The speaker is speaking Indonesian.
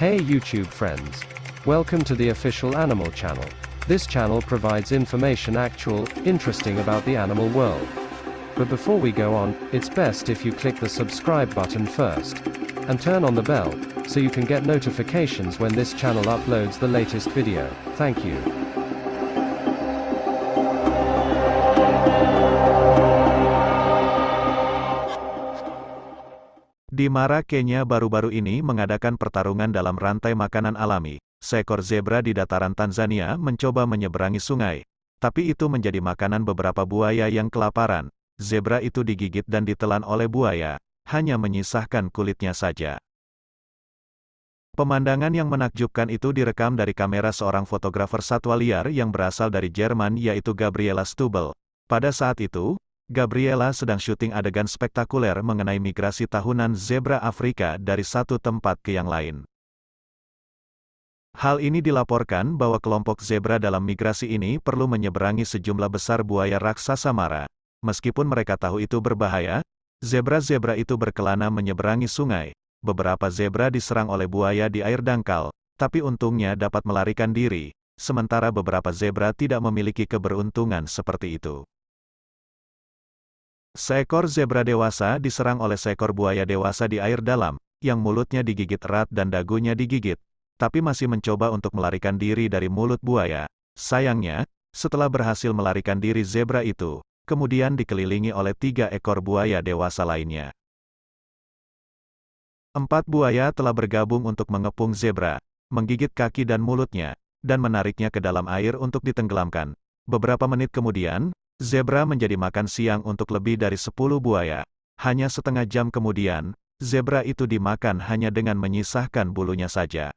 Hey YouTube friends. Welcome to the official Animal Channel. This channel provides information actual, interesting about the animal world. But before we go on, it's best if you click the subscribe button first. And turn on the bell, so you can get notifications when this channel uploads the latest video. Thank you. Di Mara, Kenya baru-baru ini mengadakan pertarungan dalam rantai makanan alami. Seekor zebra di dataran Tanzania mencoba menyeberangi sungai. Tapi itu menjadi makanan beberapa buaya yang kelaparan. Zebra itu digigit dan ditelan oleh buaya, hanya menyisahkan kulitnya saja. Pemandangan yang menakjubkan itu direkam dari kamera seorang fotografer satwa liar yang berasal dari Jerman yaitu Gabriela Stubel. Pada saat itu, Gabriela sedang syuting adegan spektakuler mengenai migrasi tahunan zebra Afrika dari satu tempat ke yang lain. Hal ini dilaporkan bahwa kelompok zebra dalam migrasi ini perlu menyeberangi sejumlah besar buaya raksasa mara. Meskipun mereka tahu itu berbahaya, zebra-zebra itu berkelana menyeberangi sungai. Beberapa zebra diserang oleh buaya di air dangkal, tapi untungnya dapat melarikan diri, sementara beberapa zebra tidak memiliki keberuntungan seperti itu. Seekor zebra dewasa diserang oleh seekor buaya dewasa di air dalam, yang mulutnya digigit erat dan dagunya digigit, tapi masih mencoba untuk melarikan diri dari mulut buaya. Sayangnya, setelah berhasil melarikan diri zebra itu, kemudian dikelilingi oleh tiga ekor buaya dewasa lainnya. Empat buaya telah bergabung untuk mengepung zebra, menggigit kaki dan mulutnya, dan menariknya ke dalam air untuk ditenggelamkan. Beberapa menit kemudian, Zebra menjadi makan siang untuk lebih dari 10 buaya. Hanya setengah jam kemudian, zebra itu dimakan hanya dengan menyisahkan bulunya saja.